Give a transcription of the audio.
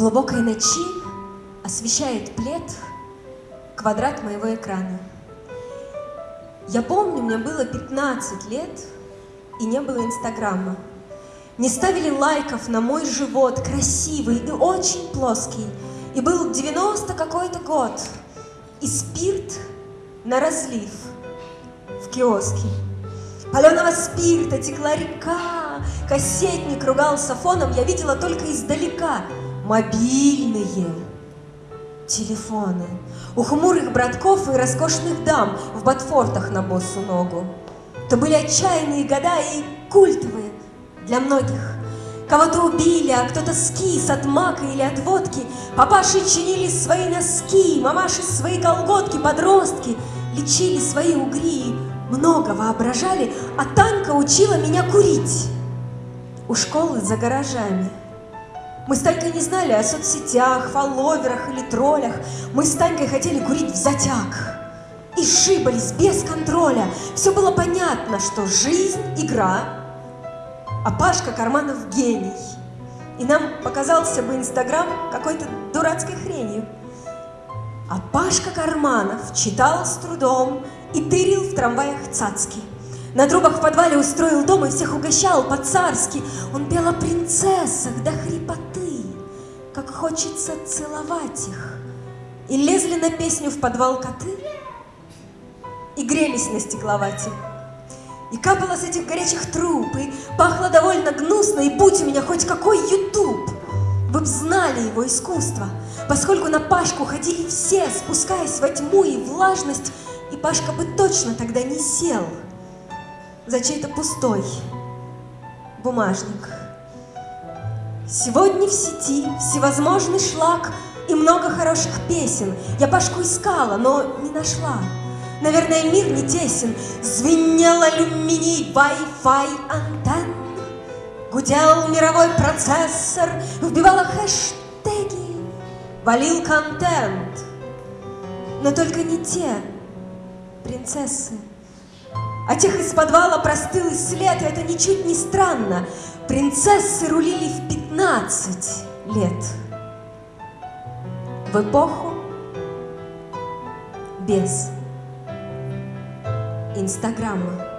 глубокой ночи освещает плед квадрат моего экрана. Я помню, мне было 15 лет, и не было Инстаграма. Не ставили лайков на мой живот, красивый и очень плоский. И был 90 какой-то год, и спирт на разлив в киоске. Паленого спирта текла река, кассетник ругался фоном, я видела только издалека мобильные телефоны у хмурых братков и роскошных дам в ботфортах на боссу ногу. То были отчаянные года и культовые для многих. Кого-то убили, а кто-то скис от мака или от водки. Папаши чинили свои носки, мамаши свои колготки, подростки лечили свои угри, много воображали, а Танька учила меня курить у школы за гаражами. Мы с Танькой не знали о соцсетях, фолловерах или троллях. Мы с Танькой хотели курить в затяг. И шибались без контроля. Все было понятно, что жизнь – игра, а Пашка Карманов – гений. И нам показался бы Инстаграм какой-то дурацкой хренью. А Пашка Карманов читал с трудом и тырил в трамваях цацки. На трубах в подвале устроил дом и всех угощал по-царски. Он пел о принцессах до хрипоты, как хочется целовать их. И лезли на песню в подвал коты, и грелись на стекловате. И капало с этих горячих труб, и пахло довольно гнусно, и будь у меня хоть какой ютуб, вы б знали его искусство, поскольку на Пашку ходили все, спускаясь во тьму и влажность, и Пашка бы точно тогда не сел — за чей-то пустой бумажник. Сегодня в сети всевозможный шлак и много хороших песен. Я Пашку искала, но не нашла. Наверное, мир не тесен. Звенел алюминий Wi-Fi антенн. Гудел мировой процессор, вбивала хэштеги, валил контент. Но только не те принцессы, а тех из подвала простыл и след, и это ничуть не странно. Принцессы рулили в 15 лет. В эпоху без Инстаграма.